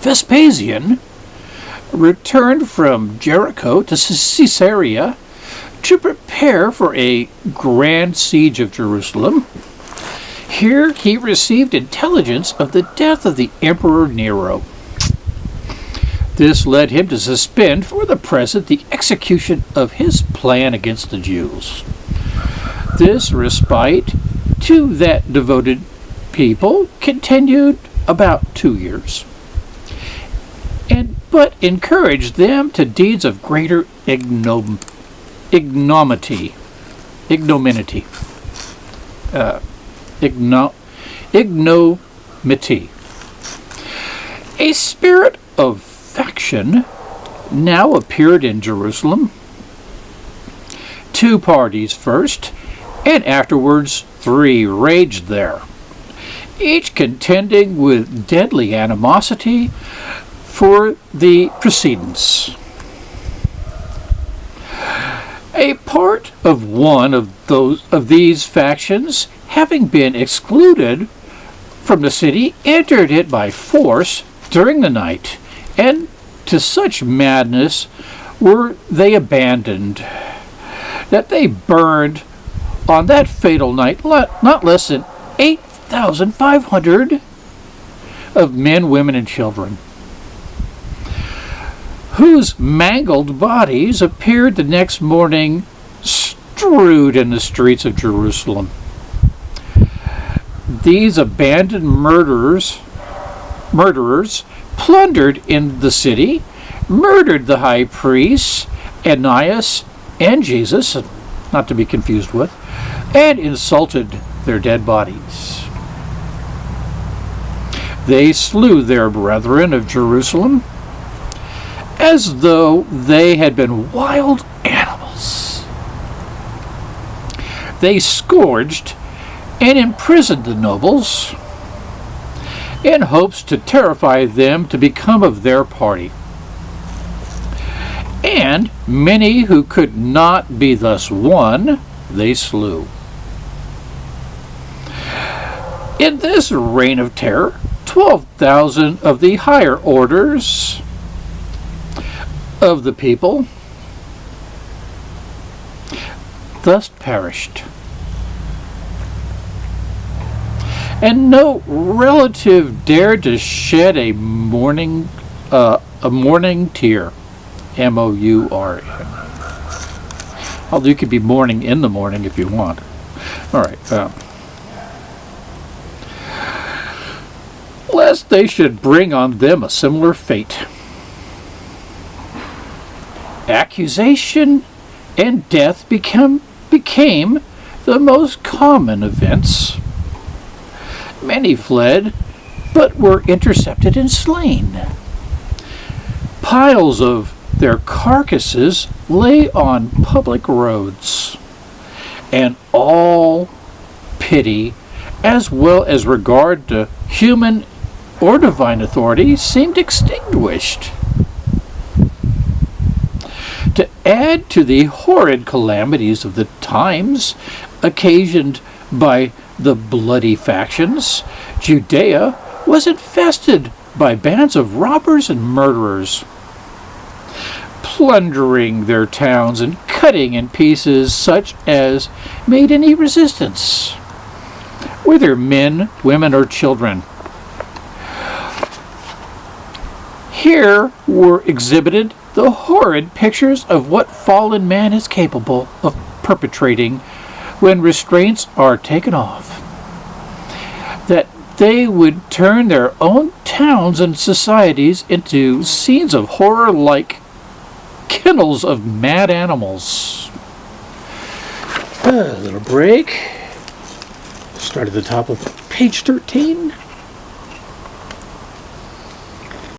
Vespasian returned from Jericho to Caesarea to prepare for a grand siege of Jerusalem. Here he received intelligence of the death of the Emperor Nero. This led him to suspend for the present the execution of his plan against the Jews. This respite to that devoted people continued about two years, but encouraged them to deeds of greater ignom- ignominy, ignominy, uh, igno- ignominy. A spirit of faction now appeared in Jerusalem. Two parties first, and afterwards three raged there, each contending with deadly animosity for the precedence. A part of one of those of these factions, having been excluded from the city, entered it by force during the night, and to such madness were they abandoned that they burned on that fatal night not less than 8,500 of men, women, and children, whose mangled bodies appeared the next morning strewed in the streets of Jerusalem. These abandoned murderers, murderers plundered in the city, murdered the high priests, Ananias and Jesus, not to be confused with, and insulted their dead bodies. They slew their brethren of Jerusalem as though they had been wild animals. They scourged and imprisoned the nobles in hopes to terrify them to become of their party. And many who could not be thus won, they slew. In this reign of terror, 12,000 of the higher orders of the people thus perished. And no relative dared to shed a mourning uh, a mourning tear. M O U R N. Although you could be mourning in the morning if you want. All right. Uh, lest they should bring on them a similar fate. Accusation and death become, became the most common events. Many fled, but were intercepted and slain. Piles of their carcasses lay on public roads, and all pity, as well as regard to human or divine authority, seemed extinguished. To add to the horrid calamities of the times occasioned by the bloody factions, Judea was infested by bands of robbers and murderers, plundering their towns and cutting in pieces such as made any resistance, whether men, women, or children. Here were exhibited the horrid pictures of what fallen man is capable of perpetrating when restraints are taken off. That they would turn their own towns and societies into scenes of horror like kennels of mad animals. A little break. Start at the top of page 13.